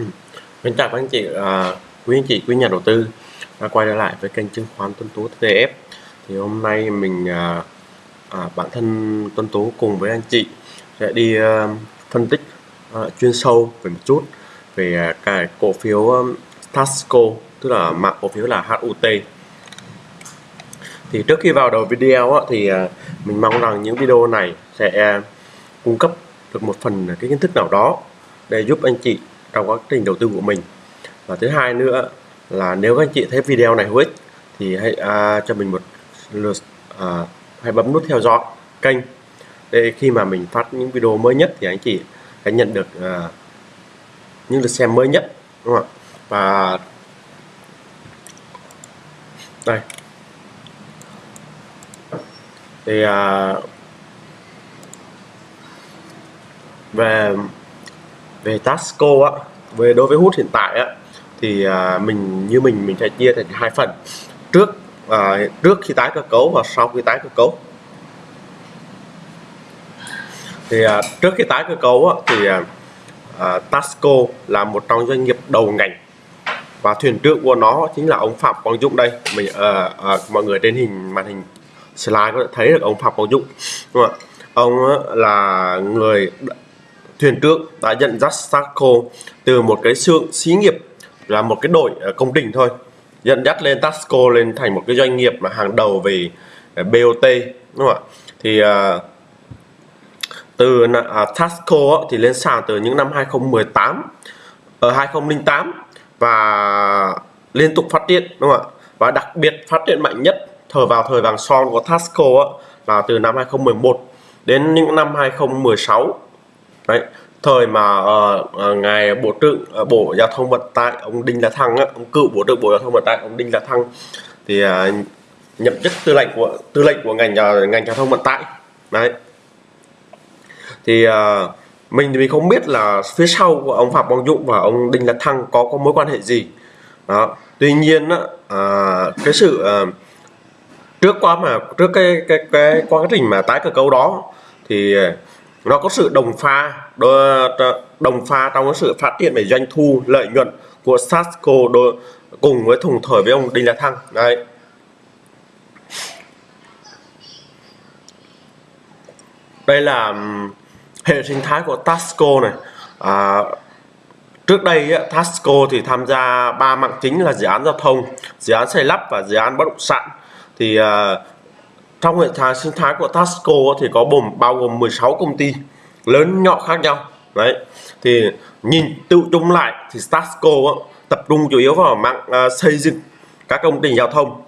Ừ. Kính chào các anh chị, à, quý anh chị, quý nhà đầu tư đã quay trở lại với kênh chứng khoán Tuấn Tú TF. Thì hôm nay mình à, à, bản thân Tuấn Tú cùng với anh chị sẽ đi à, phân tích à, chuyên sâu về một chút về à, cái cổ phiếu um, Tasco, tức là mã cổ phiếu là HUT. Thì trước khi vào đầu video á, thì à, mình mong rằng những video này sẽ à, cung cấp được một phần à, cái kiến thức nào đó để giúp anh chị trong quá trình đầu tư của mình. Và thứ hai nữa là nếu các anh chị thấy video này hữu ích thì hãy à, cho mình một lượt à, hãy bấm nút theo dõi kênh để khi mà mình phát những video mới nhất thì anh chị sẽ nhận được à, những lượt xem mới nhất đúng không ạ? Và đây. Thì à, về về Tasco á về đối với hút hiện tại á thì à, mình như mình mình sẽ chia thành hai phần. Trước à, trước khi tái cơ cấu và sau khi tái cơ cấu. Thì à, trước khi tái cơ cấu á, thì à, à Tasco là một trong doanh nghiệp đầu ngành. Và thuyền trưởng của nó chính là ông Phạm Quang Dũng đây. Mình à, à, mọi người trên hình màn hình slide có thể thấy được ông Phạm Quang Dũng. Đúng không ạ? Ông là người thuyền trưởng đã dẫn dắt Starco từ một cái xưởng xí nghiệp là một cái đội à, công trình thôi. Dẫn dắt lên Tasco lên thành một cái doanh nghiệp mà hàng đầu về à, BOT đúng không ạ? Thì à, từ à, Tasco thì lên sàn từ những năm 2018 ở 2008 và liên tục phát triển đúng không ạ? Và đặc biệt phát triển mạnh nhất thời vào thời vàng son của Tasco là từ năm 2011 đến những năm 2016 Đấy, thời mà uh, ngài bộ trưởng uh, bộ giao thông vận tải ông đinh la thăng á, ông cựu bộ trưởng bộ giao thông vận tải ông đinh la thăng thì uh, nhậm chức tư lệnh của tư lệnh của ngành uh, ngành giao thông vận tải. Đấy. Thì uh, mình thì mình không biết là phía sau của ông phạm quang dũng và ông đinh la thăng có có mối quan hệ gì. Đó. Tuy nhiên á, uh, cái sự uh, trước qua mà trước cái cái cái quá trình mà tái cơ cấu đó thì nó có sự đồng pha đồng pha trong cái sự phát triển về doanh thu lợi nhuận của Sasco cùng với thùng thời với ông Đinh La Thăng. Đây đây là hệ sinh thái của Tasco này. À, trước đây á, Tasco thì tham gia ba mạng chính là dự án giao thông dự án xây lắp và dự án bất động sản. Thì uh, trong hệ thống sinh thái của Tasco thì có bồn bao gồm 16 công ty lớn nhỏ khác nhau. Đấy thì nhìn tự chung lại thì Tasco tập trung chủ yếu vào mạng uh, xây dựng các công trình giao thông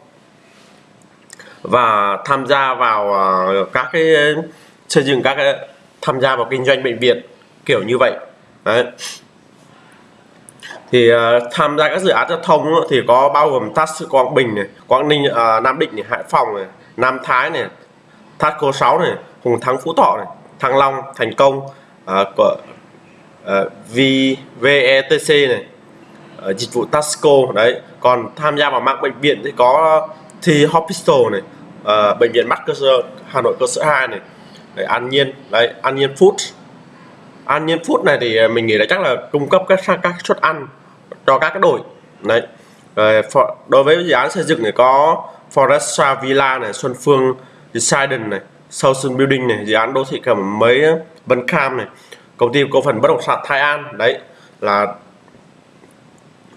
và tham gia vào uh, các cái xây dựng các cái tham gia vào kinh doanh bệnh viện kiểu như vậy. Đấy. Thì uh, tham gia các dự án giao thông thì có bao gồm TAS Quảng Bình này, Quảng Ninh, uh, Nam Định này, Hải Phòng này, Nam Thái này Thaco 6 này Hùng Thắng Phú Thọ này Thăng Long Thành Công uh, của à, uh, VETC này uh, dịch vụ Tasco đấy. Còn tham gia vào mạng bệnh viện thì có thì Hospital này uh, bệnh viện mắt cơ sở Hà Nội cơ sở 2 này đấy, An Nhiên đấy An Nhiên Food. An Nhiên Food này thì mình nghĩ là chắc là cung cấp các các suất ăn cho các cái đội đấy. Rồi đối với dự án xây dựng thì có Foresta Villa này Xuân Phương Decident này Southern Building này dự án đô thị cầm mấy ờ, Vân Cam này. Công ty cổ phần bất động sản Thái An đấy là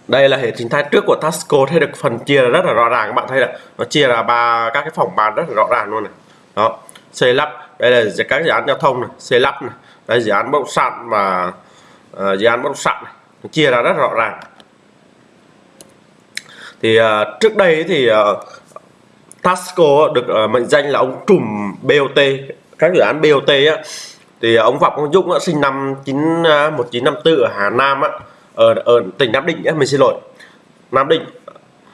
đây là hệ sinh thái trước của Tasco thấy được phần chia rất là rõ ràng các bạn thấy là nó chia là ba các cái phòng bàn rất là rõ ràng luôn này. Đó xây lắp đây là các dự án giao thông này xây lắp này đây dự án bất động sản và uh, ờ, dự án bất động sản này nó chia ra rất rõ ràng. Thì uh, trước đây thì uh, Tasco được ờ, mệnh danh là ông trùm BOT các dự án BOT á thì ông Phạm Quang Dũng á, sinh năm 9 1954 ờ, ở Hà Nam á ở ở tỉnh Nam Định á, mình xin lỗi Nam Định.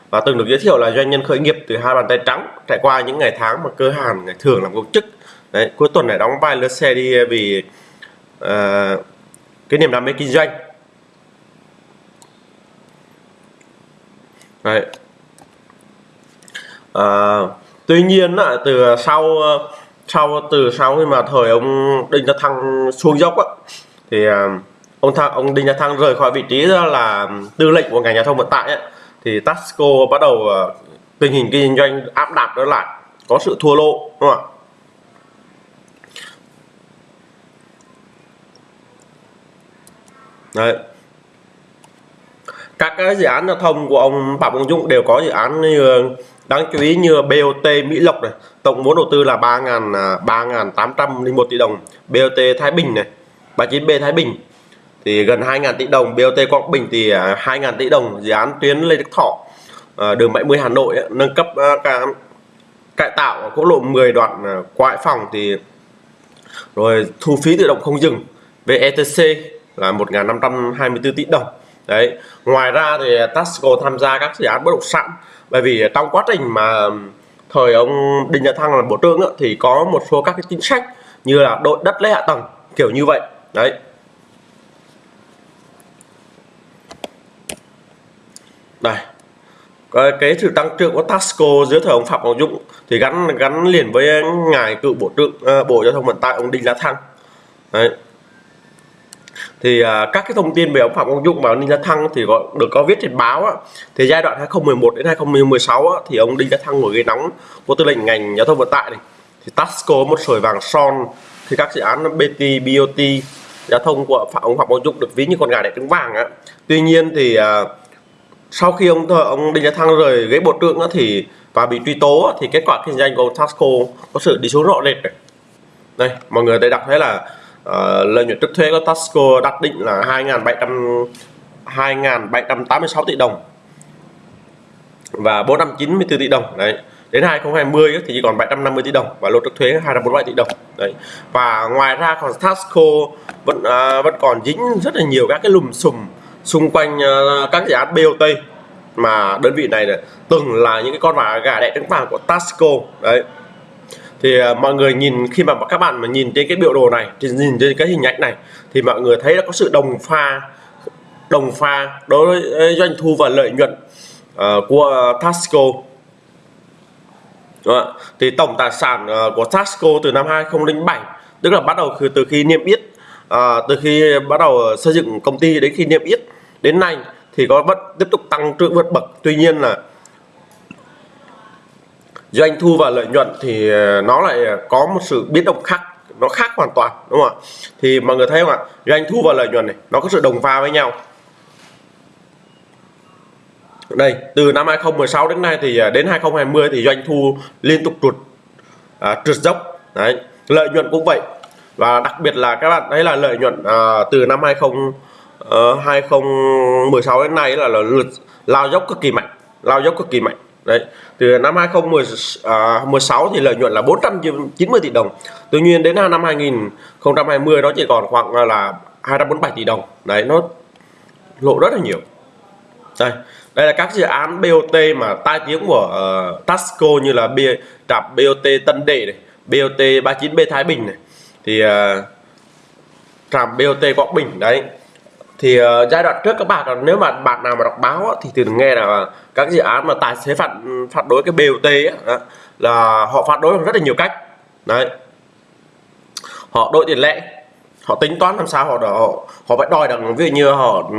Và từng được giới thiệu là doanh nhân khởi nghiệp từ hai bàn tay trắng trải qua những ngày tháng mà cơ hàn ngày thường làm công chức. Đấy cuối tuần này đóng vai lướt xe đi vì uh, cái niềm đam mê kinh doanh. Đấy à, tuy nhiên từ sau ờ, sau từ sau khi mà thời ông đinh gia thăng xuống dốc á, thì ờ, ông thăng ông Đinh gia Thăng rời khỏi vị trí là tư lệnh của ngành giao thông vận tải thì Tasco bắt đầu tình hình kinh doanh áp đặt trở lại có sự thua lỗ đúng không ạ Đấy. các cái dự án giao thông của ông Phạm Công Dũng đều có dự án như đáng chú ý như BOT Mỹ Lộc này, tổng vốn đầu tư là 3.801 à, tỷ đồng. BOT Thái Bình này 39B Thái Bình. Thì gần 2.000 tỷ đồng BOT Quảng Bình thì à, 2.000 tỷ đồng, dự án tuyến Lê Đức Thọ à, đường 70 Hà Nội nâng cấp cả cải tạo quốc lộ 10 đoạn quại Phòng thì rồi thu phí tự động không dừng. VETC là 1.524 tỷ đồng. Đấy, ngoài ra thì Tasco tham gia các dự án bất động sản bởi vì trong quá trình mà thời ông Đinh La Thăng là bộ trưởng thì có một số các cái chính sách như là đội đất lấy hạ tầng kiểu như vậy. Đấy. Đây. Cái, cái sự tăng trưởng của Tasco dưới thời ông Phạm Ngọc Dũng thì gắn gắn liền với ngài cựu bộ trưởng uh, bộ giao thông vận tải ông Đinh La Thăng. Đấy thì uh, các cái thông tin về ông Phạm Công Dũng và ông Đinh La Thăng thì có được có viết trên báo á. thì giai đoạn 2011 đến 2016 á, thì ông Đinh La Thăng ngồi ghế nóng của tư lệnh ngành giao thông vận tải này thì Tasco một sợi vàng son thì các dự án BT, BOT giao thông của Phạm ông Phạm Công Dũng được ví như con gà đẻ trứng vàng á. Tuy nhiên thì uh, sau khi ông ông Đinh La Thăng rời ghế bộ trưởng á, thì và bị truy tố á, thì kết quả kinh doanh của Tasco có sự đi xuống rõ rệt này. Đây, mọi người thấy đọc thấy là uh, lợi nhuận trước thuế của Tasco đặt định là 2.700 2.786 tỷ đồng và 494 tỷ đồng đấy. Đến 2020 thì chỉ còn 750 tỷ đồng và lô trước thuế 247 tỷ đồng đấy. Và ngoài ra còn Tasco vẫn uh, vẫn còn dính rất là nhiều các cái lùm xùm xung quanh uh, các dự án BOT mà đơn vị này từng là những cái con gà đẻ trứng vàng của Tasco đấy thì uh, mọi người nhìn khi mà các bạn mà nhìn trên cái biểu đồ này thì nhìn trên cái hình ảnh này thì mọi người thấy là có sự đồng pha đồng pha đối với ờ, doanh thu và lợi nhuận uh, của Tasco Đó. thì tổng tài sản uh, của Tasco từ năm 2007 tức là bắt đầu từ khi niêm yết uh, từ khi bắt đầu xây dựng công ty đến khi niêm yết đến nay thì có vẫn tiếp tục tăng trưởng vượt bậc tuy nhiên là doanh thu và lợi nhuận thì ờ, nó lại ờ, có một sự biến động khác nó khác hoàn toàn đúng không ạ? Thì mọi người thấy không ạ? Doanh thu và lợi nhuận này nó có sự đồng pha với nhau. Đây từ năm 2016 đến nay thì ờ, đến 2020 thì doanh thu liên tục trượt à, trượt dốc. Đấy lợi nhuận cũng vậy. Và đặc biệt là các bạn thấy là lợi nhuận à, từ năm 20 uh, 2016 đến nay là, là lao dốc cực kỳ mạnh lao dốc cực kỳ mạnh. Đấy từ năm 2016 à, thì lợi nhuận là 490 tỷ đồng. Tuy nhiên đến năm 2020 nó chỉ còn khoảng là 247 tỷ đồng. Đấy nó lộ rất là nhiều. Đây đây là các dự án BOT mà tai tiếng của uh, Tasco như là B, trạm BOT Tân Đệ này BOT 39B Thái Bình này. Thì uh, trạm BOT Quảng Bình đấy thì uh, giai đoạn trước các bạn ờ, nếu mà bạn nào mà đọc báo thì thường nghe là các dự án mà tài xế phạt ừ, phạt đối cái BOT ấy, là họ phạt đối bằng rất là nhiều cách. Đấy. Họ đội tiền lệ họ tính toán làm sao họ họ, họ phải đòi rằng ví dụ như họ ừ,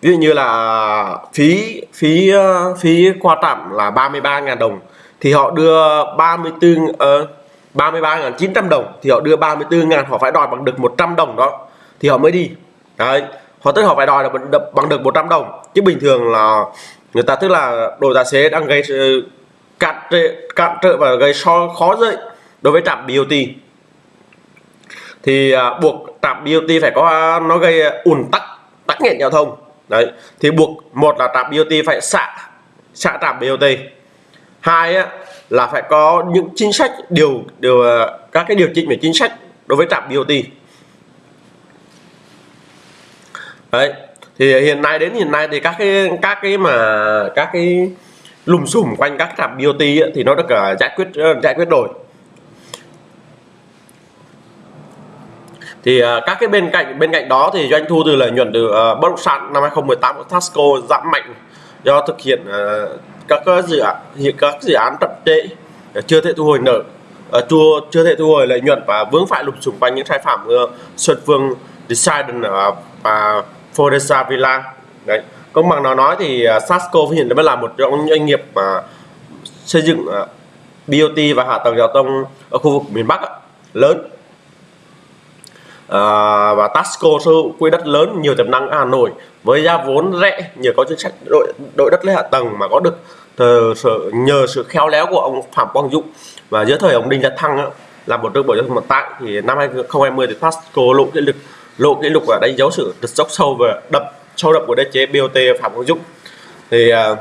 ví dụ như là phí phí ờ, phí qua trạm là 33.000 đồng thì họ đưa 34 uh, 33.900 đồng thì họ đưa 34.000 họ phải đòi bằng được 100 đồng đó thì họ mới đi. Đấy họ tức họ phải đòi là bằng được 100 đồng. Chứ bình thường là người ta tức là đội tài xế đang gây ờ, cản trợ, cản trợ và gây so khó dậy đối với trạm BOT thì à, buộc trạm BOT phải có nó gây ùn tắc tắc nghẽn giao thông. Đấy thì buộc một là trạm BOT phải xạ xạ trạm BOT hai á, là phải có những chính sách điều điều ờ, các cái điều chỉnh về chính sách đối với trạm BOT đấy thì hiện nay đến hiện nay thì các cái các cái mà các cái lùm xùm quanh các trạm BOT ấy, thì nó được uh, giải quyết uh, giải quyết rồi. Thì uh, các cái bên cạnh bên cạnh đó thì doanh thu từ lợi nhuận từ uh, bất động sản năm 2018 của Tasco giảm mạnh do thực hiện uh, các dự án các dự án chậm trễ chưa thể thu hồi nợ uh, chưa chưa thể thu hồi lợi nhuận và vướng phải lùm xùm quanh những sai phạm uh, Xuân Phương Decident và Foresa Villa. Đấy công bằng nào nói thì à, Sasco hiện mới là một trong doanh nghiệp mà xây dựng à, BOT và hạ tầng giao thông ở khu vực miền Bắc lớn. À, và Tasco sở hữu quỹ đất lớn nhiều tiềm năng ở Hà Nội với giá vốn rẻ nhờ có chính sách đội đội đất lấy hạ tầng mà có được thờ, sự, nhờ sự khéo léo của ông Phạm Quang Dũng. Và giữa thời ông Đinh Gia Thăng á, là một đơn bộ giao thông vận tải thì năm 2020 thì Tasco lộ kỷ lục lộ kỷ lục và đánh dấu sự dốc sâu và đập sâu đậm của đế chế BOT Phạm Quang Dũng. Thì uh,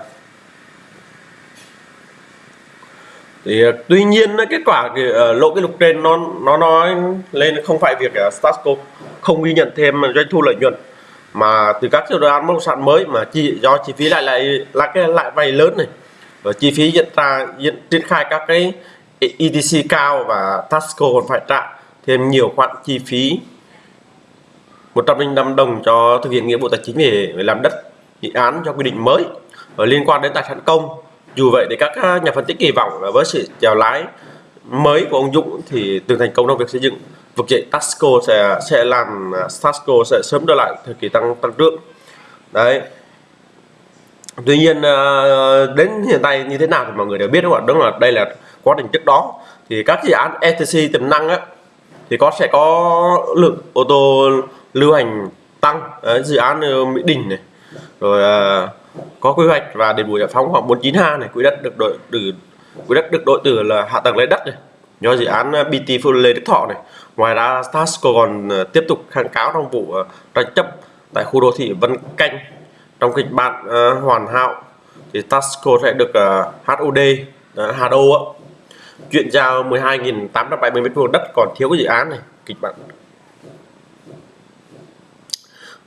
thì uh, tuy nhiên kết quả thì, uh, lộ kỷ lục trên nó nó nói lên không phải việc à, uh, Stasco không ghi nhận thêm doanh thu lợi nhuận mà từ các dự án bất động sản mới mà chi do chi phí lại lại là cái lại vay lớn này và chi phí hiện ra hiện triển khai các cái ETC cao và Tasco còn phải trả thêm nhiều khoản chi phí 105 đồng cho thực hiện nghĩa vụ tài chính để, để làm đất dự án cho quy định mới. Và liên quan đến tài sản công dù vậy thì các nhà phân tích kỳ vọng là với sự chèo lái mới của ông Dũng thì từ thành công trong việc xây dựng vực dậy Tasco sẽ sẽ làm à, Tasco sẽ sớm trở lại thời kỳ tăng tăng trưởng. Đấy. Tuy nhiên à, đến hiện tại như thế nào thì mọi người đều biết đúng không ạ? Đúng là đây là quá trình trước đó. Thì các dự án ETC tiềm năng á thì có sẽ có lượng ô tô lưu hành tăng đấy, dự án ờ, Mỹ Đình này. Rồi ờ, có quy hoạch và đền bù giải phóng khoảng 49ha này. Quỹ đất được đội từ quỹ đất được đội từ là hạ tầng lấy đất này do dự án ờ, BT Phú Lê Đức Thọ này. Ngoài ra Tasco còn tiếp tục kháng cáo trong vụ tranh chấp tại khu đô thị Vân Canh. Trong kịch bản uh, hoàn hảo thì Tasco sẽ được uh, HOD uh, HO chuyển giao 12.870 m2 đất còn thiếu cái dự án này kịch bản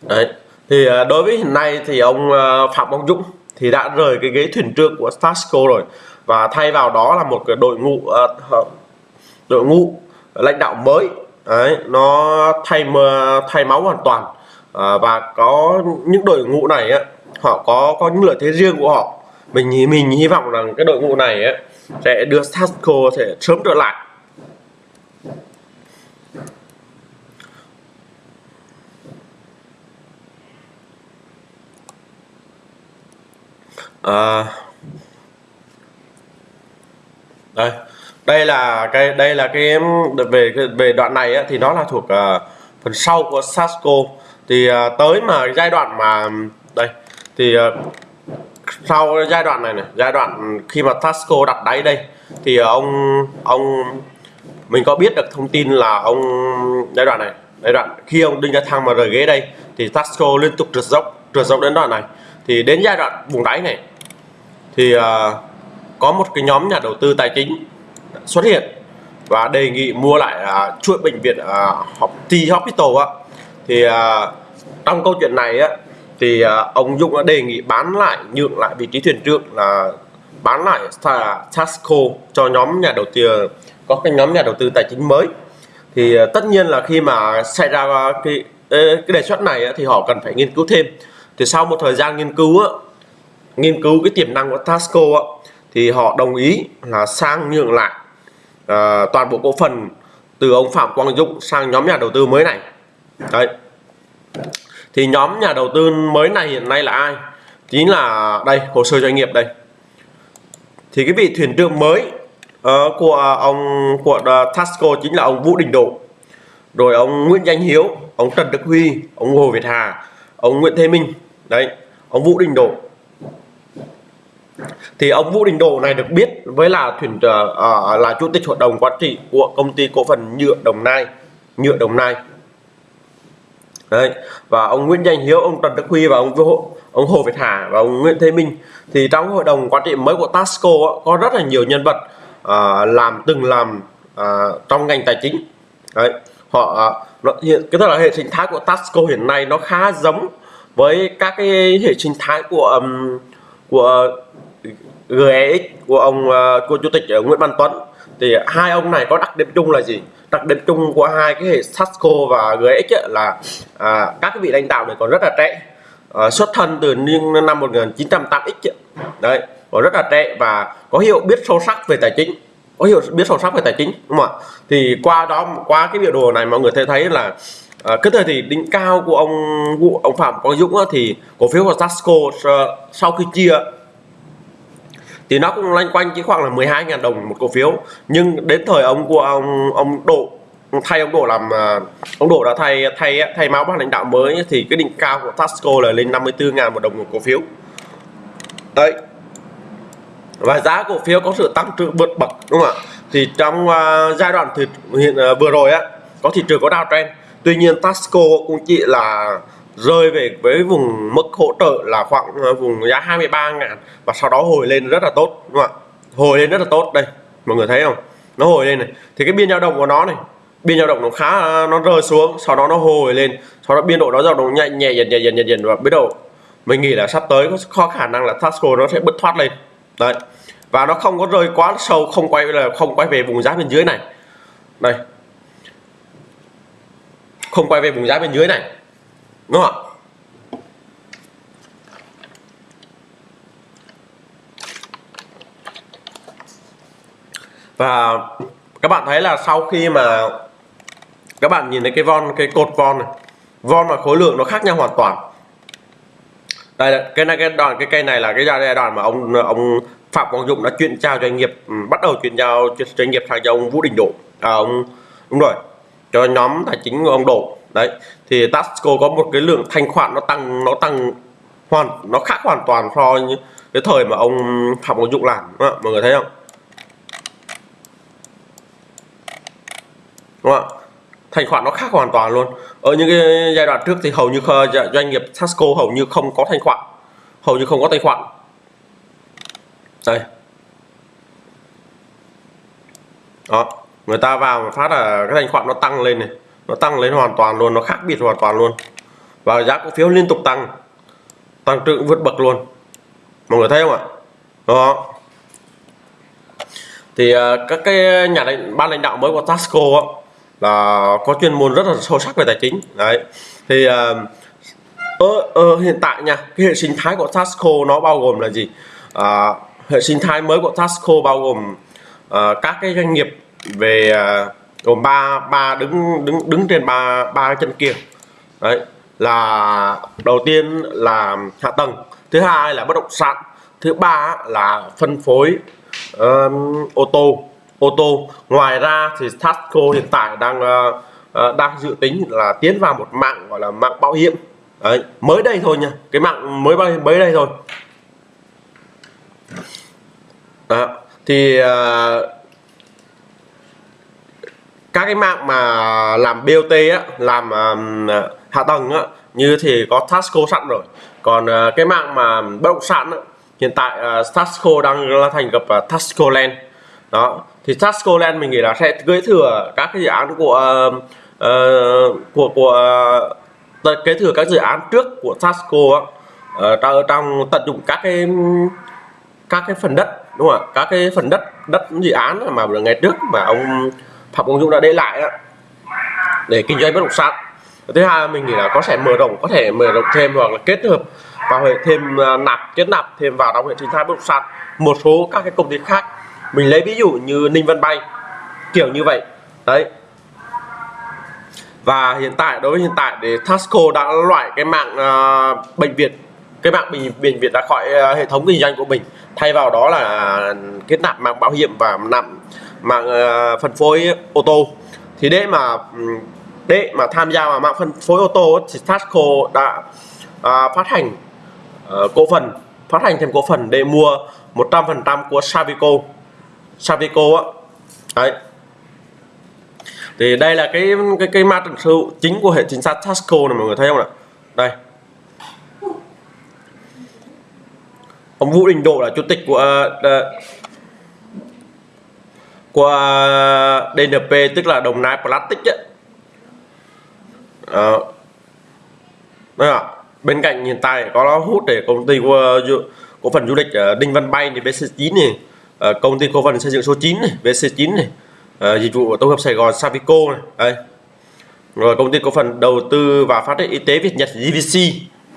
đấy. Thì à, đối với hiện nay thì ông à, Phạm Quang Dũng thì đã rời cái ghế thuyền trưởng của Tasco rồi và thay vào đó là một cái đội ngũ à, đội ngũ lãnh đạo mới. Đấy nó thay thay máu hoàn toàn. À, và có những đội ngũ này á họ có có những lợi thế riêng của họ. Mình mình hy vọng rằng cái đội ngũ này á sẽ đưa Tasco sẽ sớm trở lại. À, đây đây là cái đây là cái về về đoạn này á, thì nó là thuộc uh, phần sau của Sasco thì uh, tới mà giai đoạn mà đây thì uh, sau giai đoạn này này giai đoạn khi mà Tasco đặt đáy đây thì ông ông mình có biết được thông tin là ông giai đoạn này giai đoạn khi ông đinh ra thang mà rời ghế đây thì Tasco liên tục trượt dốc trượt dốc đến đoạn này. Thì đến giai đoạn vùng đáy này thì uh, có một cái nhóm nhà đầu tư tài chính xuất hiện và đề nghị mua lại uh, chuỗi bệnh viện uh, T Hospital á. Thì uh, trong câu chuyện này á thì uh, ông Dũng đã đề nghị bán lại nhượng lại vị trí thuyền trưởng là bán lại Tasco cho nhóm nhà đầu tư có cái nhóm nhà đầu tư tài chính mới. Thì uh, tất nhiên là khi mà xảy ra cái cái đề xuất này á, thì họ cần phải nghiên cứu thêm. Thì sau một thời gian nghiên cứu á, nghiên cứu cái tiềm năng của Tasco ạ thì họ đồng ý là sang nhượng lại à, toàn bộ cổ phần từ ông Phạm Quang Dũng sang nhóm nhà đầu tư mới này. Đấy. Thì nhóm nhà đầu tư mới này hiện nay là ai? Chính là đây hồ sơ doanh nghiệp đây. Thì cái vị thuyền trưởng mới uh, của ông của uh, Tasco chính là ông Vũ Đình Độ. Rồi ông Nguyễn Danh Hiếu ông Trần Đức Huy ông Hồ Việt Hà ông Nguyễn Thế Minh. Đấy ông Vũ Đình Độ thì ông Vũ Đình Độ này được biết với là thuyền uh, là chủ tịch hội đồng quản trị của công ty cổ phần nhựa Đồng Nai nhựa Đồng Nai Đấy. và ông Nguyễn Danh Hiếu ông Trần Đức Huy và ông ông Hồ Việt Hà và ông Nguyễn Thế Minh thì trong hội đồng quản trị mới của Tasco có rất là nhiều nhân vật uh, làm từng làm uh, trong ngành tài chính Đấy. họ uh, hiện cái tức là hệ sinh thái của Tasco hiện nay nó khá giống với các cái hệ sinh thái của um, của GEX của ông ờ, của chủ tịch ờ, Nguyễn Văn Tuấn. Thì hai ông này có đặc điểm chung là gì? Đặc điểm chung của hai cái hệ Sasco và GX ấy, là à, các cái vị lãnh đạo này còn rất là trẻ. À, xuất thân từ niên năm 1908 x đấy còn rất là trẻ và có hiểu biết sâu sắc về tài chính. Có hiểu biết sâu sắc về tài chính đúng không ạ? Thì qua đó qua cái biểu đồ này mọi người thấy thấy là à, cái thời thì đỉnh cao của ông ông Phạm Quang Dũng á, thì cổ phiếu của Tasco sau khi chia thì nó cũng loanh quanh chỉ khoảng là 12.000 đồng một cổ phiếu. Nhưng đến thời ông của ông ông Độ thay ông Độ làm à, ông Độ đã thay thay thay máu ban lãnh đạo mới thì cái đỉnh cao của Tasco là lên 54.000 một đồng một cổ phiếu. Đấy. Và giá cổ phiếu có sự tăng trưởng vượt bậc đúng không ạ? Thì trong uh, giai đoạn thì hiện uh, vừa rồi á có thị trường có downtrend. Tuy nhiên Tasco cũng chỉ là rơi về với vùng mức hỗ trợ là khoảng à, vùng giá 23 ngàn và sau đó hồi lên rất là tốt, đúng không ạ? Hồi lên rất là tốt, đây, mọi người thấy không? Nó hồi lên này. Thì cái biên dao động của nó này, biên dao động nó khá à, nó rơi xuống, sau đó nó hồi lên, sau đó biên độ nó dao động nhẹ nhẹ dần dần dần dần và biết đầu mình nghĩ là sắp tới có khả năng là Tasco nó sẽ bứt thoát lên. Đấy, và nó không có rơi quá sâu, không quay, là không quay về vùng giá bên dưới này. Đây. Không quay về vùng giá bên dưới này đúng không ạ? Và các bạn thấy là sau khi mà các bạn nhìn thấy cái von cái cột von này von và khối lượng nó khác nhau hoàn toàn. Đây cái này cái đoạn cái cây này là cái giai đoạn mà ông ông Phạm Quang Dũng đã chuyển giao doanh nghiệp ừ, bắt đầu chuyển giao doanh nghiệp sang cho ông Vũ Đình Độ. À, ông đúng rồi cho nhóm tài chính của ông Độ đấy, thì Tasco có một cái lượng thanh khoản nó tăng nó tăng hoàn, nó khác hoàn toàn so với cái thời mà ông Phạm Quang Dũng làm, đúng không? mọi người thấy không? Đúng không thanh khoản nó khác hoàn toàn luôn. Ở những cái giai đoạn trước thì hầu như dạ, doanh nghiệp Tasco hầu như không có thanh khoản. Hầu như không có thanh khoản. Đây. Đó, người ta vào phát là cái thanh khoản nó tăng lên này nó tăng lên hoàn toàn luôn nó khác biệt hoàn toàn luôn. Và giá cổ phiếu liên tục tăng tăng trưởng vượt bậc luôn. Mọi người thấy không ạ? Đó. Thì à, các cái nhà lãnh ban lãnh đạo mới của Tasco á, là có chuyên môn rất là sâu sắc về tài chính. Đấy. Thì à, ở, ở hiện tại nha cái hệ sinh thái của Tasco nó bao gồm là gì? À, hệ sinh thái mới của Tasco bao gồm à, các cái doanh nghiệp về à, gồm ba ba đứng đứng đứng trên ba ba chân kia. Đấy là đầu tiên là hạ tầng thứ hai là bất động sản thứ ba là phân phối um, ô tô. Ô tô ngoài ra thì Tasco hiện tại đang uh, uh, đang dự tính là tiến vào một mạng gọi là mạng bảo hiểm. Đấy mới đây thôi nha cái mạng mới mới đây thôi. Đó. thì uh, các cái mạng mà làm BOT á làm um, hạ tầng á như thì có Tasco sẵn rồi. Còn uh, cái mạng mà bất động sản á, hiện tại ờ, uh, Tasco đang là thành lập ờ, uh, Tasco Land. Đó thì Tasco Land mình nghĩ là sẽ kế thừa các cái dự án của uh, uh, của của uh, kế thừa các dự án trước của Tasco á, uh, trong tận dụng các cái các cái phần đất đúng không ạ? Các cái phần đất đất dự án mà ngày trước mà ông Phạm Công Dũng đã để lại đó để kinh doanh bất động sản. Thứ hai mình nghĩ là có thể mở rộng có thể mở rộng thêm hoặc là kết hợp vào hệ thêm à, nạp kết nạp thêm vào trong hệ sinh thái bất động sản. Một số các cái công ty khác mình lấy ví dụ như Ninh Vân Bay kiểu như vậy. Đấy. Và hiện tại đối với hiện tại để Tasco đã loại cái mạng uh, bệnh viện cái mạng bệnh bệnh viện đã khỏi uh, hệ thống kinh doanh của mình. Thay vào đó là kết nạp mạng bảo hiểm và nạp mạng uh, phân phối ô tô. Thì để mà ừ, để mà tham gia vào mạng phân phối ô tô thì Tasco đã uh, phát hành uh, cổ phần phát hành thêm cổ phần để mua 100% của Savico. Savico á. Đấy. Thì đây là cái cái cái ma trận sự chính của hệ chính sách Tasco này mọi người thấy không ạ? Đây. Ông Vũ Đình Độ là chủ tịch của uh, qua DNP tức là Đồng Nai Plastic ấy. À, à, bên cạnh hiện tại có nó hút để công ty ờ, của cổ phần du lịch ờ, Đinh Văn Bay thì BC9 này ờ, công ty cổ phần xây dựng số 9 này BC9 này à, dịch vụ tổng hợp Sài Gòn Savico này. Đây. Rồi công ty cổ phần đầu tư và phát triển y tế Việt Nhật GVC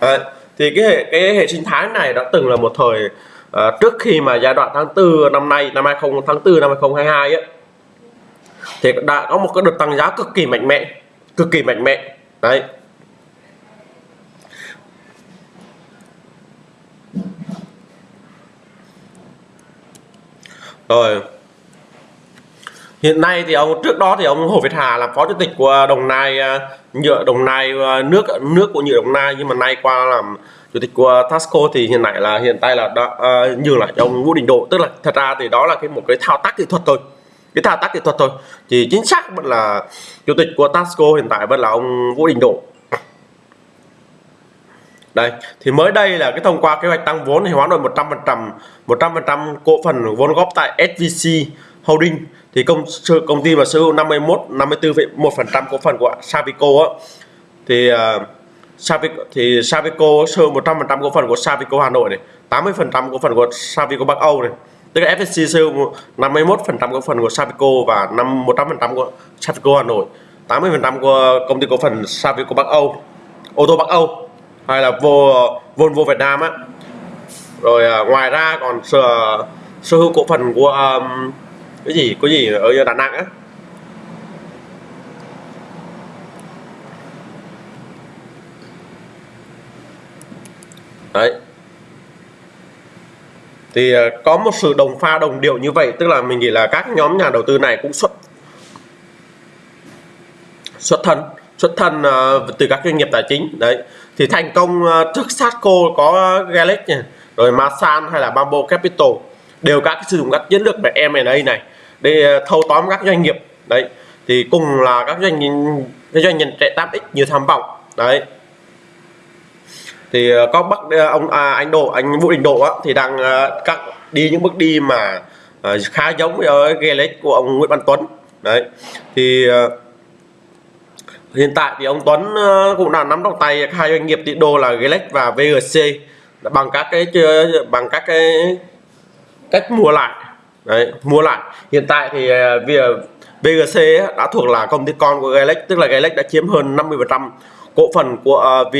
đấy. thì cái hệ cái hệ sinh thái này đã từng là một thời à, trước khi mà giai đoạn tháng 4 năm nay năm 20 tháng 4 năm 2022 ấy, thì đã có một cái đợt tăng giá cực kỳ mạnh mẽ cực kỳ mạnh mẽ. Đấy. Rồi. Hiện nay thì ông trước đó thì ông Hồ Việt Hà làm phó chủ tịch của Đồng Nai ờ, nhựa Đồng Nai ờ, nước nước của nhựa Đồng Nai nhưng mà nay qua làm chủ tịch của Tasco thì hiện tại là hiện tại là đã à, uh, nhường lại cho ông Vũ Đình Độ. Tức là thật ra thì đó là cái một cái thao tác kỹ thuật thôi. Cái thao tác kỹ thuật thôi. Thì chính xác vẫn là chủ tịch của Tasco hiện tại vẫn là ông Vũ Đình Độ. Đây thì mới đây là cái thông qua kế hoạch tăng vốn thì hoán đổi 100 phần trăm 100 phần trăm cổ phần vốn góp tại SVC Holding. Thì công công ty mà sở hữu 51 54,1 phần trăm cổ phần của Savico á. Thì uh, Savico thì Savico sở 100 phần trăm cổ phần của Savico Hà Nội này 80 phần trăm cổ phần của Savico Bắc Âu này. Tức là FSC sở 51 phần trăm cổ phần của Savico và 5 100 phần trăm của Savico Hà Nội. 80 phần trăm của công ty cổ phần Savico Bắc Âu ô tô Bắc Âu hay là vô Volvo Việt Nam á. Rồi à, ngoài ra còn sở, à, sở hữu cổ phần của um, cái gì có gì ở Đà Nẵng á. Thì ờ, có một sự đồng pha đồng điệu như vậy tức là mình nghĩ là các nhóm nhà đầu tư này cũng xuất xuất thân xuất thân uh, từ các doanh nghiệp tài chính. Đấy. Thì thành công uh, trước Satco có Galex rồi Masan hay là Bamboo Capital đều các sử dụng các chiến lược về M&A này để thâu tóm các doanh nghiệp. Đấy. Thì cùng là các doanh nhân doanh nhân trẻ 8x như tham vọng. Đấy thì ờ, có bắc ờ, ông à, anh Độ anh Vũ Đình Độ á, thì đang ờ, uh, các đi những bước đi mà uh, khá giống với Gelex của ông Nguyễn Văn Tuấn. Đấy. Thì uh, hiện tại thì ông Tuấn cũng đã nắm trong tay hai doanh nghiệp tỷ đô là Gelex và VGC bằng các cái bằng các cái cách mua lại. Đấy mua lại. Hiện tại thì ờ, VGC đã thuộc là công ty con của Gelex tức là Gelex đã chiếm hơn 50 phần trăm cổ phần của uh,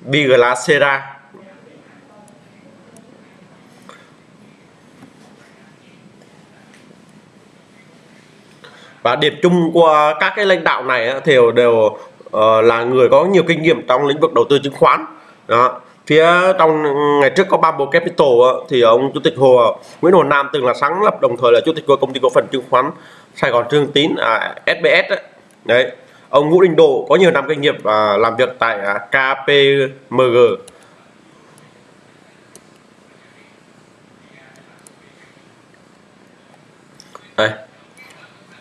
Biglacera và điểm chung của các cái lãnh đạo này thì đều ờ, là người có nhiều kinh nghiệm trong lĩnh vực đầu tư chứng khoán. Đó. Phía trong ừ, ngày trước có Bamboo Capital thì ông chủ tịch Hồ Nguyễn Hồ Nam từng là sáng lập đồng thời là chủ tịch của công ty cổ phần chứng khoán Sài Gòn Trương Tín à, SBS đấy ông Vũ Đình Độ có nhiều năm kinh nghiệm và làm việc tại à, KPMG đây.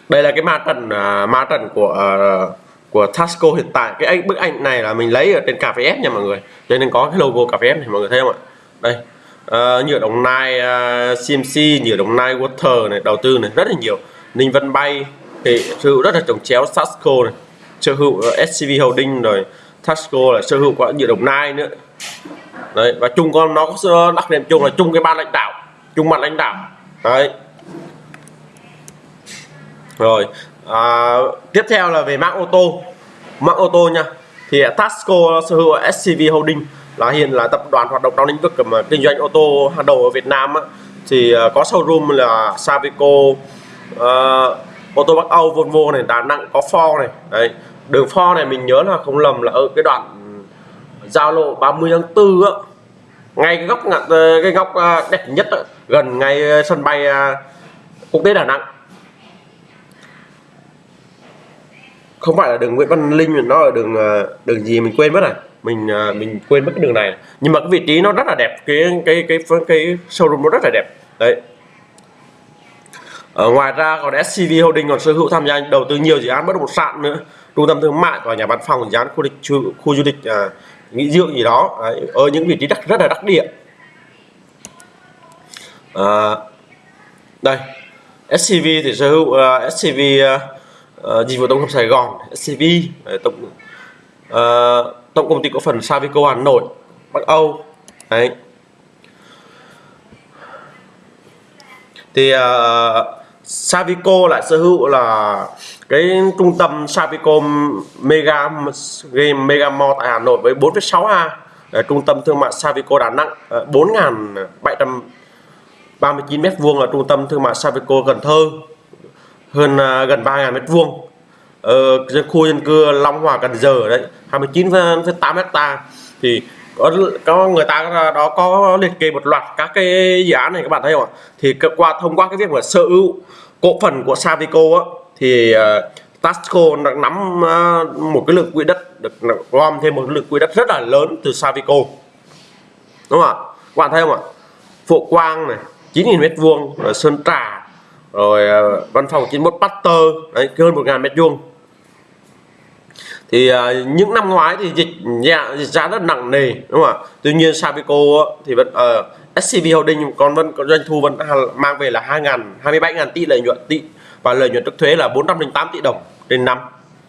Đây là cái ma trận uh, ma trận của à, của Tasco hiện tại. Cái anh bức ảnh này là mình lấy ở trên cà phê ép nha mọi người. Cho nên có cái logo cà phê ép này mọi người thấy không ạ? Đây. Uh, nhựa đồng nai uh, CMC nhựa đồng nai water này đầu tư này rất là nhiều. Ninh Vân Bay thì sự rất là trồng chéo Sasco này sở hữu ờ, SCV Holding rồi Tasco là sở hữu của địa đồng nai nữa. Đấy và chung con nó có đặc điểm chung là chung cái ban lãnh đạo chung mặt lãnh đạo. Đấy. Rồi à, tiếp theo là về mã ô tô. Mã ô tô nha thì Tasco sở hữu SCV Holding là hiện là tập đoàn hoạt động trong lĩnh vực mà kinh doanh ô tô hàng đầu ở Việt Nam á, thì ờ, có showroom là Savico uh, ô tô Bắc Âu Volvo này Đà Nẵng có Ford này. Đấy đường Ford này mình nhớ là không lầm là ở cái đoạn giao lộ 30 tháng 4 á. Ngay cái góc ờ, cái góc ờ, đẹp nhất á, gần ngay ờ, sân bay quốc tế Đà Nẵng. Không phải là đường Nguyễn Văn Linh mà nó là đường đường gì mình quên mất rồi. Mình mình quên mất cái đường này. Nhưng mà cái vị trí nó rất là đẹp cái cái cái cái, cái showroom nó rất là đẹp. Đấy ở ngoài ra còn SCV Holding còn sở hữu tham gia đầu tư nhiều dự án bất động sản nữa. Trung tâm thương mại và nhà văn phòng dự án khu, địch, khu du lịch à, nghỉ dưỡng gì đó. Đấy, ở những vị trí đắc rất là đắc địa. À, đây SCV thì sở hữu à, uh, SCV uh, à, uh, ờ, dịch vụ tổng hợp Sài Gòn SCV tổng uh, tổng công ty cổ phần Savico Hà Nội Bắc Âu. Đấy. Thì uh, Savico lại sở hữu là cái trung tâm Savico Mega Game Mega Mall tại Hà Nội với 4,6 A. Trung tâm thương mại Savico Đà Nẵng ờ, 4.739 m2 là trung tâm thương mại Savico Cần Thơ hơn ờ, gần 3.000 mét vuông. Ờ, Ở khu dân cư Long Hòa Cần Giờ đấy 29,8 hecta. Thì Ờ, có, người ta đó có liệt kê một loạt các cái dự án này các bạn thấy không ạ? Thì qua thông qua cái việc mà sở hữu cổ phần của Savico á, thì uh, Tasco nắm uh, một cái lượng quỹ đất được gom thêm một lượng quỹ đất rất là lớn từ Savico. Đúng không ạ? Các bạn thấy không ạ? Phổ Quang này 9.000 mét vuông rồi Sơn Trà rồi uh, văn phòng 91 Pasteur đấy hơn 1.000 mét vuông thì uh, những năm ngoái thì dịch dạ, dịch giá rất nặng nề đúng không ạ? Tuy nhiên Savico thì vẫn ờ, uh, SCB Holding còn vẫn còn doanh thu vẫn mang về là 2.000 27.000 tỷ lợi nhuận tỷ và lợi nhuận trước thuế là 408 tỷ đồng trên năm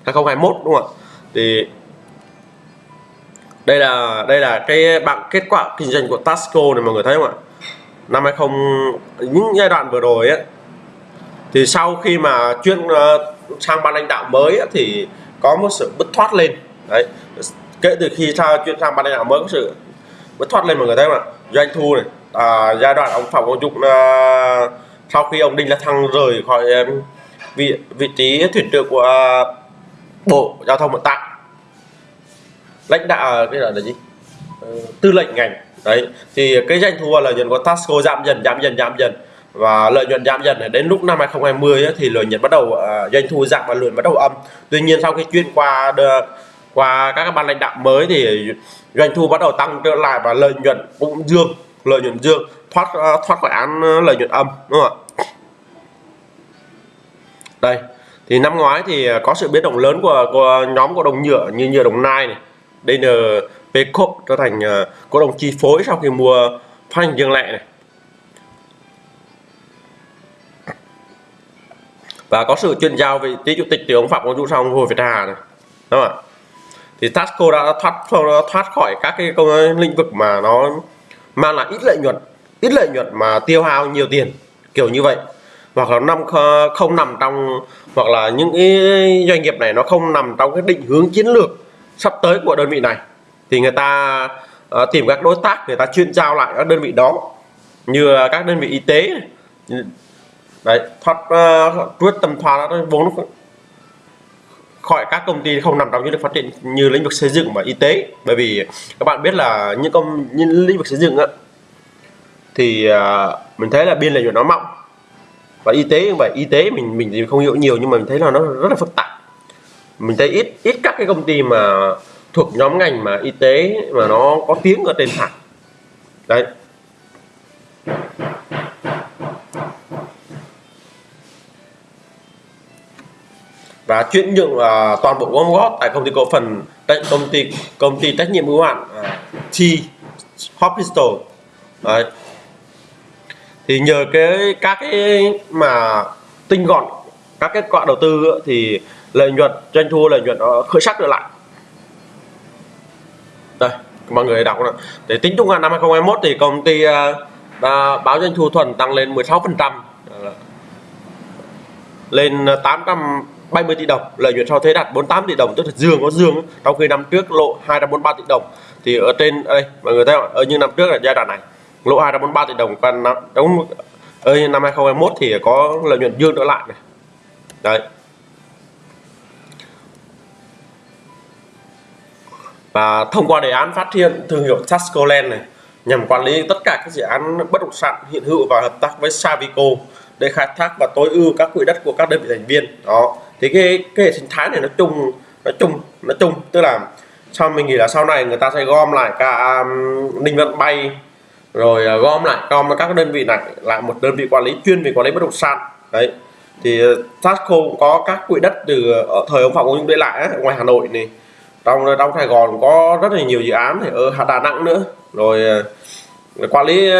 2021 đúng không ạ? Thì đây là đây là cái bảng kết quả kinh doanh của Tasco này mọi người thấy không ạ? Năm 20 những giai đoạn vừa rồi ấy thì sau khi mà chuyên uh, sang ban lãnh đạo mới ấy, thì có một sự bứt thoát lên. Đấy. Kể từ khi sao chuyên sang ban lãnh đạo mới có sự bứt thoát lên mọi người thấy không ạ? Doanh thu này à, giai đoạn ông phạm quang dụng à, sau khi ông đinh la thăng rời khỏi um, vị vị trí thuyền trưởng của à, bộ giao thông vận tải lãnh đạo à, cái là, là gì? Ờ, tư lệnh ngành. Đấy. Thì cái doanh thu và lợi nhuận của Tasco giảm dần giảm dần giảm dần và lợi nhuận giảm dần. Đến lúc năm 2020 ấy, thì lợi nhuận bắt đầu uh, doanh thu giảm và lợi nhuận bắt đầu âm. Tuy nhiên sau khi chuyển qua qua các ban lãnh đạo mới thì doanh thu bắt đầu tăng trở lại và lợi nhuận cũng dương lợi nhuận dương thoát uh, thoát khỏi án ờ, lợi nhuận âm đúng không ạ? Đây thì năm ngoái thì có sự biến động lớn của, của nhóm cổ đồng nhựa như nhựa đồng nai này. DNP Corp trở thành uh, cổ đồng chi phối sau khi mua phát hành riêng lẻ này. Và có sự chuyển giao vị trí chủ tịch từ ông Phạm Quang Dũng sang ông Hồ Việt Hà này. Đúng không ạ? Thì Tasco đã thoát thoát khỏi các cái công lĩnh vực mà nó mang lại ít lợi nhuận ít lợi nhuận mà tiêu hao nhiều tiền kiểu như vậy. Hoặc là năm không nằm trong hoặc là những cái doanh nghiệp này nó không nằm trong cái định hướng chiến lược sắp tới của đơn vị này. Thì người ta uh, tìm các đối tác người ta chuyên giao lại các đơn vị đó. Như các đơn vị y tế đấy thoát uh, tầm thoát vốn khỏi các công ty không nằm trong những lĩnh phát triển như lĩnh vực xây dựng và y tế. Bởi vì các bạn biết là những công những lĩnh vực xây dựng á thì uh, mình thấy là biên lợi nhuận nó mỏng. Và y tế vậy y tế mình mình thì không hiểu nhiều nhưng mà mình thấy là nó rất là phức tạp. Mình thấy ít ít các cái công ty mà thuộc nhóm ngành mà y tế mà nó có tiếng ở trên thẳng đấy. Và chuyển nhượng uh, toàn bộ gom góp tại công ty cổ phần tại công ty công ty trách nhiệm hữu hạn uh, T Hospital đấy. thì nhờ cái các cái mà tinh gọn các kết quả đầu tư thì lợi nhuận doanh thu lợi nhuận nó khởi sắc trở lại đây mọi người đọc này. để tính chung năm 2021 thì công ty uh, báo doanh thu thuần tăng lên 16 phần trăm lên 800 70 tỷ đồng, lợi nhuận sau thuế đạt 48 tỷ đồng, tức là dương có dương trong khi năm trước lộ 243 tỷ đồng, thì ở trên đây, mọi người thấy không ở như năm trước là giai đoạn này lỗ 243 tỷ đồng, còn năm trong ở năm 2021 thì có lợi nhuận dương trở lại này. Đấy. Và thông qua đề án phát triển thương hiệu Tascoland này, nhằm quản lý tất cả các dự án bất động sản hiện hữu và hợp tác với Savico để khai thác và tối ưu các quỹ đất của các đơn vị thành viên. Đó thì cái cái hệ sinh thái này nó chung nó chung nó chung. Tức là sau mình nghĩ là sau này người ta sẽ gom lại cả um, ninh vận bay rồi uh, gom lại gom các đơn vị này lại một đơn vị quản lý chuyên về quản lý bất động sản. Đấy. Thì ờ, Tasco cũng có các quỹ đất từ ở thời ông Phạm Công Dũng để lại ấy, ngoài Hà Nội này. Trong ờ, trong Sài Gòn có rất là nhiều dự án thì ở Đà Nẵng nữa rồi quản lý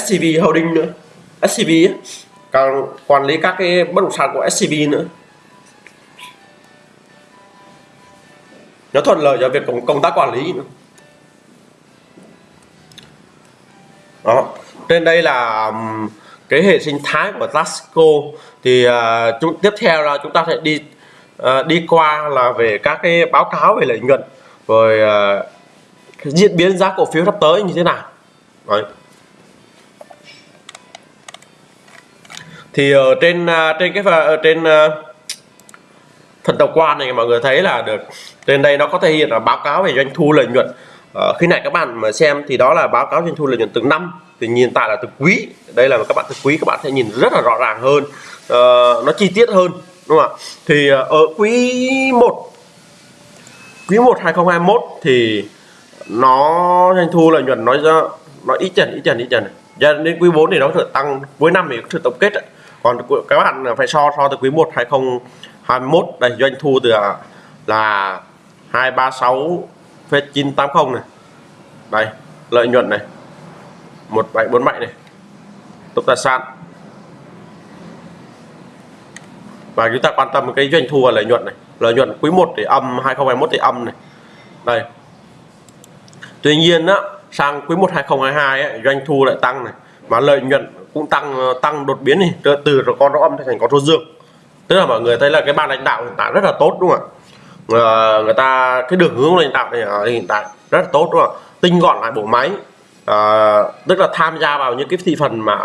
SCB Holding nữa. SCB ấy, còn quản lý các cái bất động sản của SCB nữa. Nó thuận lợi cho việc công, công tác quản lý nữa. đó trên đây là cái hệ sinh thái của Tasco thì uh, chúng tiếp theo là chúng ta sẽ đi uh, đi qua là về các cái báo cáo về lợi nhuận rồi uh, diễn biến giá cổ phiếu sắp tới như thế nào Đấy. thì ở trên uh, trên cái ở trên uh, phần tổng quan này mọi người thấy là được. Trên đây nó có thể hiện là báo cáo về doanh thu lợi nhuận. Ờ, khi này các bạn mà xem thì đó là báo cáo doanh thu lợi nhuận từng năm. Thì nhìn tại là từ quý. Đây là các bạn từ quý các bạn sẽ nhìn rất là rõ ràng hơn. Uh, nó chi tiết hơn đúng không ạ? Thì ờ, ở quý 1 quý 1 2021 thì nó doanh thu lợi nhuận nói ra nó ít dần ít dần ít dần. Cho đến quý 4 thì nó sẽ tăng cuối năm thì có sự tổng kết còn các bạn phải so so từ quý 1 21 đây doanh thu từ à, là 236,980 này. Đây lợi nhuận này 1747 này tổng tài sản và chúng ta quan tâm cái doanh thu và lợi nhuận này. Lợi nhuận quý 1 thì âm 2021 thì âm này. Đây. Tuy nhiên á sang quý 1 2022 ấy, doanh thu lại tăng này mà lợi nhuận cũng tăng ờ, tăng đột biến này từ, từ con nó âm thành con số dương tức là mọi người thấy là cái ban lãnh đạo hiện tại rất là tốt đúng không ạ? À, người ta cái đường hướng lãnh đạo này hiện tại rất là tốt đúng không ạ? Tinh gọn lại bộ máy. À, tức là tham gia vào những cái thị phần mà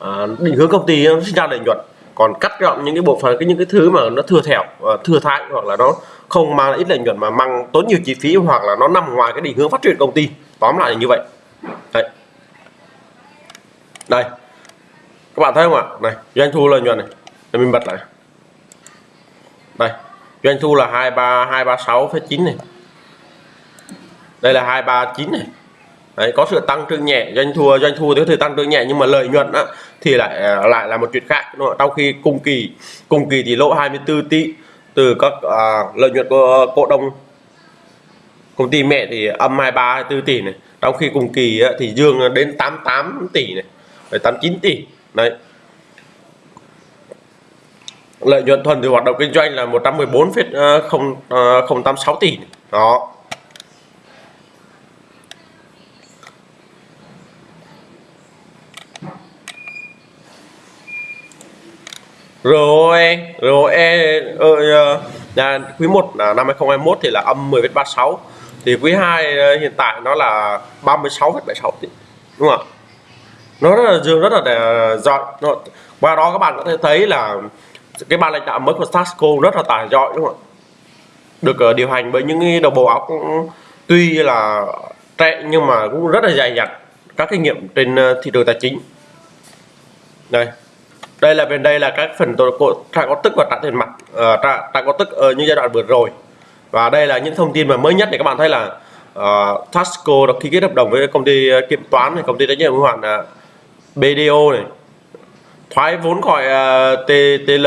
à, định hướng công ty nó sinh ra lợi nhuận. Còn cắt gọn những cái bộ phận cái những cái thứ mà nó thừa thẻo thừa thãi hoặc là nó không mang ít lợi nhuận mà mang tốn nhiều chi phí hoặc là nó nằm ngoài cái định hướng phát triển công ty. Tóm lại là như vậy. Đấy. Đây. Các bạn thấy không ạ? Này doanh thu lợi nhuận này. Để mình bật lại đây. Doanh thu là hai ba hai ba sáu phẩy chín này. Đây là hai ba chín này. Đấy, có sự tăng trưởng nhẹ doanh thu doanh thu thì có thể tăng trưởng nhẹ nhưng mà lợi nhuận á, thì lại à, lại là một chuyện khác. Đúng không? trong khi cùng kỳ cùng kỳ thì lỗ 24 tỷ từ các à, lợi nhuận của cổ đông công ty mẹ thì âm 23 24 tỷ này. Trong khi cùng kỳ á, thì dương đến 88 tỷ này. 89 tỷ. Đấy lợi nhuận thuần từ hoạt động kinh doanh là 114,086 ờ, ờ, tỷ. Đó. ROE ROE ờ, nhà quý 1 là năm 2021 thì là âm 10,36 thì quý 2 ờ, hiện tại nó là 36,76 tỷ đúng không ạ? Nó rất là dương rất là giỏi. Qua đó các bạn có thể thấy là cái ban lãnh đạo mới của Tasco rất là tài giỏi đúng không ạ? Được uh, điều hành bởi những đầu bộ óc tuy là trẻ nhưng mà cũng rất là dày dặn các kinh nghiệm trên uh, thị trường tài chính. Đây đây là bên đây là các phần trả có tức và trả tiền mặt uh, trả, trả có tức ở như giai đoạn vừa rồi. Và đây là những thông tin mà mới nhất để các bạn thấy là uh, Tasco đã ký kết hợp đồng với công ty kiểm toán này công ty trách nhiệm hữu hạn uh, BDO này thoái vốn khỏi uh, TTL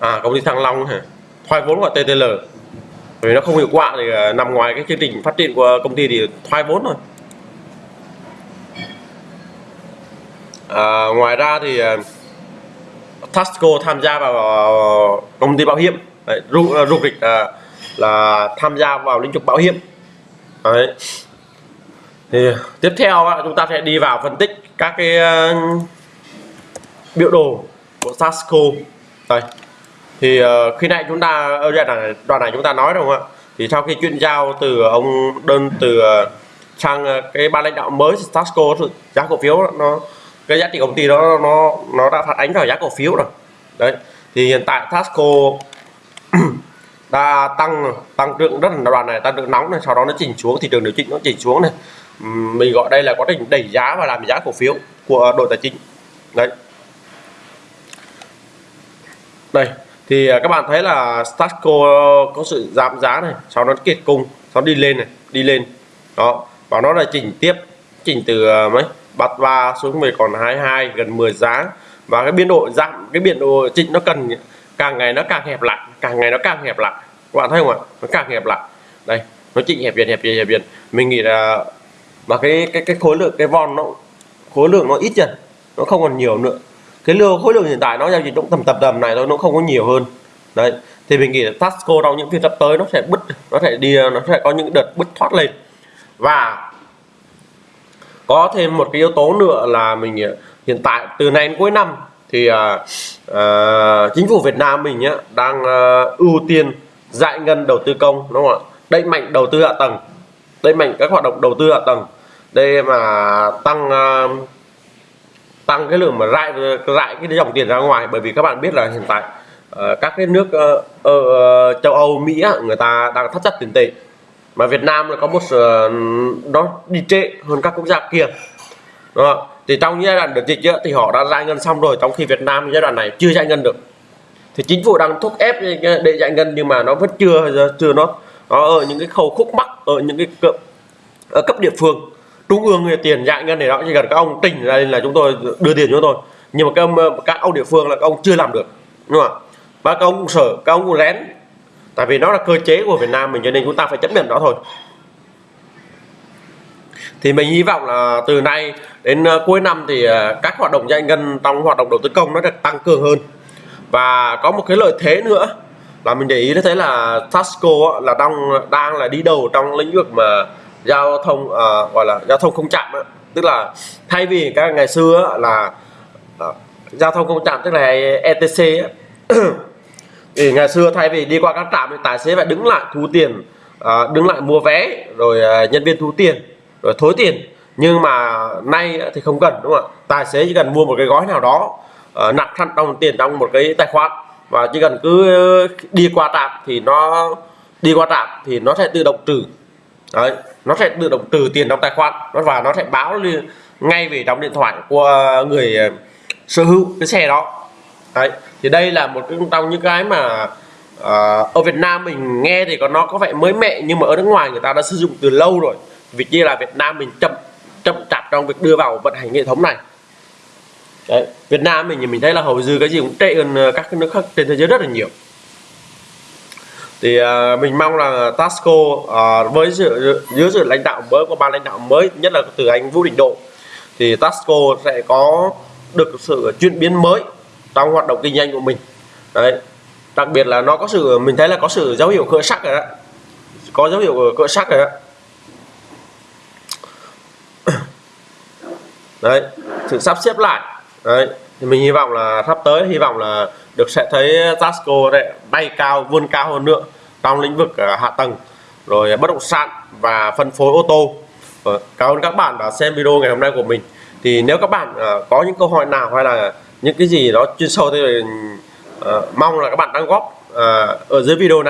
à công ty à, Thăng Long hả? Thoái vốn khỏi TTL vì nó không hiệu quả thì uh, nằm ngoài cái chương trình phát triển của công ty thì thoái vốn rồi, à, ngoài ra thì uh, Tasco tham gia vào uh, công ty bảo hiểm. Đấy, ru, uh, uh, là tham gia vào lĩnh vực bảo hiểm. Đấy thì tiếp theo chúng ta sẽ đi vào phân tích các cái uh, biểu đồ của Sasco đây. Thì uh, khi nãy chúng ta ở đoạn này, đoạn này chúng ta nói đúng không ạ? Thì sau khi chuyển giao từ ông đơn từ uh, sang uh, cái ban lãnh đạo mới Sasco giá cổ phiếu nó cái giá trị công ty đó nó nó đã phản ánh vào giá cổ phiếu rồi. Đấy. Thì hiện tại Tasco đã tăng tăng trưởng rất là đoạn này tăng trưởng nóng này sau đó nó chỉnh xuống thị trường điều chỉnh nó chỉnh xuống này mình gọi đây là quá trình đẩy giá và làm giá cổ phiếu của đội tài chính. Đấy. Đây, thì à, các bạn thấy là Tasco có sự giảm giá này, sau nó kiệt cung, sau đi lên này, đi lên. Đó, và nó là chỉnh tiếp, chỉnh từ à, mấy, bắt ba xuống về còn 22 gần 10 giá. Và cái biên độ giảm, cái biên độ chỉnh nó cần, càng ngày nó càng hẹp lại, càng ngày nó càng hẹp lại. Các bạn thấy không ạ? Nó càng hẹp lại. Đây, nó chỉnh hẹp dần hẹp dần hẹp dần. Mình nghĩ là mà cái cái cái khối lượng cái von nó khối lượng nó ít dần nó không còn nhiều nữa. Cái lượng khối lượng hiện tại nó giao dịch cũng tầm tầm tầm này thôi nó không có nhiều hơn. Đấy thì mình nghĩ là Tasco trong những phiên sắp tới nó sẽ bứt nó sẽ đi nó sẽ có những đợt bứt thoát lên. Và có thêm một cái yếu tố nữa là mình hiện tại từ nay đến cuối năm thì uh, uh, chính phủ Việt Nam mình nhá, đang uh, ưu tiên giải ngân đầu tư công đúng không ạ? Đẩy mạnh đầu tư hạ tầng đẩy mạnh các hoạt động đầu tư hạ tầng đây mà tăng ờ, tăng cái lượng mà rải rải cái dòng tiền ra ngoài bởi vì các bạn biết là hiện tại ờ, các cái nước ở châu Âu Mỹ người ta đang thắt chặt tiền tệ. Mà Việt Nam là có một sự nó đi trệ hơn các quốc gia kia. Đó thì trong giai đoạn đợt dịch á, thì họ đã giải ngân xong rồi trong khi Việt Nam giai đoạn này chưa giải ngân được. Thì chính phủ đang thúc ép để giải ngân nhưng mà nó vẫn chưa chưa nó nó ở những cái khâu khúc mắc ở những cái cấp, ở cấp địa phương trung ương tiền giải ngân này đó chỉ cần các ông tỉnh ra là chúng tôi đưa tiền cho tôi. Nhưng mà các ông, các ông địa phương là các ông chưa làm được đúng không ạ? Và các ông cũng sợ các ông cũng lén tại vì nó là cơ chế của Việt Nam mình cho nên chúng ta phải chấp nhận đó thôi. Thì mình hy vọng là từ nay đến ờ, cuối năm thì ờ, các hoạt động giải ngân trong hoạt động đầu tư công nó được tăng cường hơn. Và có một cái lợi thế nữa là mình để ý thấy là Tasco là đang đang là đi đầu trong lĩnh vực mà giao thông à, gọi là giao thông không chạm á. tức là thay vì các ngày xưa là à, giao thông không chạm tức là ETC thì ngày xưa thay vì đi qua các trạm thì tài xế phải đứng lại thu tiền à, đứng lại mua vé rồi à, nhân viên thu tiền rồi thối tiền. Nhưng mà nay thì không cần đúng không ạ? Tài xế chỉ cần mua một cái gói nào đó à, nạp thẳng đồng tiền trong một cái tài khoản và chỉ cần cứ đi qua trạm thì nó đi qua trạm thì nó sẽ tự động trừ đấy nó sẽ tự động từ tiền trong tài khoản nó và nó sẽ báo liền ngay về trong điện thoại của ờ, người ờ, sở hữu cái xe đó. Đấy thì đây là một trong những cái mà uh, ở Việt Nam mình nghe thì có nó có vẻ mới mẻ nhưng mà ở nước ngoài người ta đã sử dụng từ lâu rồi. Vì kia là Việt Nam mình chậm chậm chạp trong việc đưa vào vận hành hệ thống này. Đấy, Việt Nam mình thì mình thấy là hầu như cái gì cũng tệ hơn các nước khác trên thế giới rất là nhiều thì uh, mình mong là Tasco uh, với sự dưới sự lãnh đạo mới của ban lãnh đạo mới nhất là từ anh Vũ Đình Độ thì Tasco sẽ có được sự chuyển biến mới trong hoạt động kinh doanh của mình. Đấy đặc biệt là nó có sự mình thấy là có sự dấu hiệu khởi sắc rồi đó. Có dấu hiệu cỡ sắc rồi đó. Đấy sự sắp xếp lại. Đấy thì mình hy vọng là sắp tới hy vọng là được sẽ thấy Tasco đấy, bay cao, vươn cao hơn nữa trong lĩnh vực ờ, hạ tầng, rồi bất động sản và phân phối ô tô. Ờ, cảm ơn các bạn đã xem video ngày hôm nay của mình. Thì nếu các bạn ờ, có những câu hỏi nào hay là những cái gì đó chuyên sâu thì ừ, mong là các bạn đóng góp ở dưới video này.